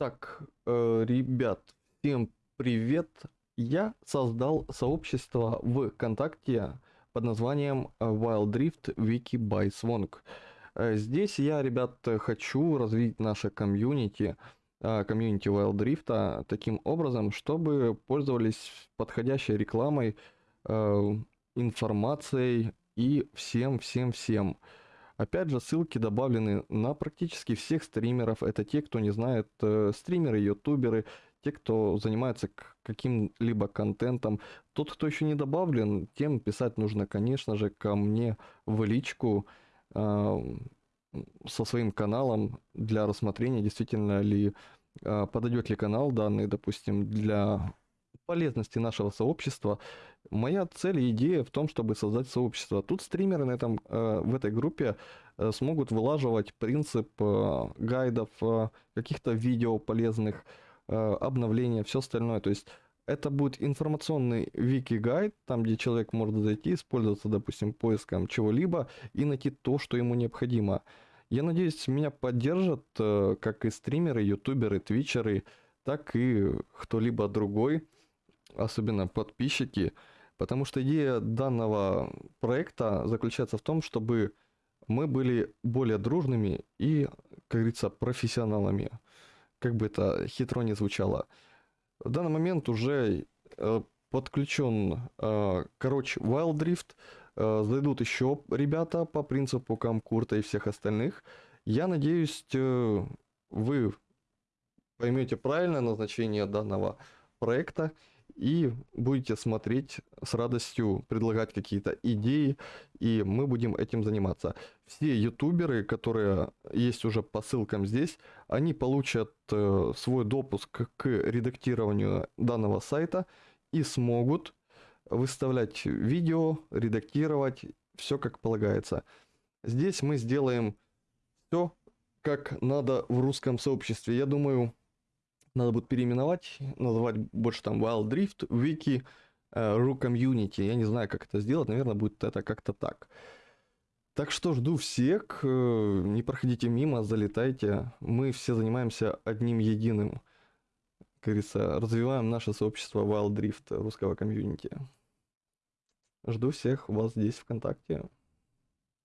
Так, э, ребят, всем привет. Я создал сообщество ВКонтакте под названием э, Wild Drift Wiki by Swonk. Э, Здесь я, ребят, хочу развить наше комьюнити, э, комьюнити Wild Drift таким образом, чтобы пользовались подходящей рекламой, информацией и всем-всем-всем. Опять же, ссылки добавлены на практически всех стримеров. Это те, кто не знает, э, стримеры, ютуберы, те, кто занимается каким-либо контентом. Тот, кто еще не добавлен, тем писать нужно, конечно же, ко мне в личку а, со своим каналом для рассмотрения, действительно ли а, подойдет ли канал данный, допустим, для полезности нашего сообщества. Моя цель и идея в том, чтобы создать сообщество. Тут стримеры на этом, э, в этой группе э, смогут вылаживать принцип э, гайдов, каких-то видео полезных, обновления, все остальное. То есть это будет информационный вики-гайд, там, где человек может зайти, использоваться, допустим, поиском чего-либо и найти то, что ему необходимо. Я надеюсь, меня поддержат как и стримеры, ютуберы, твичеры, так и кто-либо другой, особенно подписчики, потому что идея данного проекта заключается в том, чтобы мы были более дружными и, как говорится, профессионалами. Как бы это хитро не звучало. В данный момент уже э, подключен, э, короче, Wild Drift. Э, зайдут еще ребята по принципу Камкурта и всех остальных. Я надеюсь, вы поймете правильное назначение данного проекта и будете смотреть с радостью, предлагать какие-то идеи, и мы будем этим заниматься. Все ютуберы, которые есть уже по ссылкам здесь, они получат э, свой допуск к редактированию данного сайта и смогут выставлять видео, редактировать, все как полагается. Здесь мы сделаем все как надо в русском сообществе. Я думаю, надо будет переименовать, называть больше там Wild Drift, Wiki, э, Ru Community. Я не знаю, как это сделать, наверное, будет это как-то так. Так что жду всех, э, не проходите мимо, залетайте. Мы все занимаемся одним единым. Как говорится, развиваем наше сообщество Wild Drift русского комьюнити. Жду всех вас здесь ВКонтакте.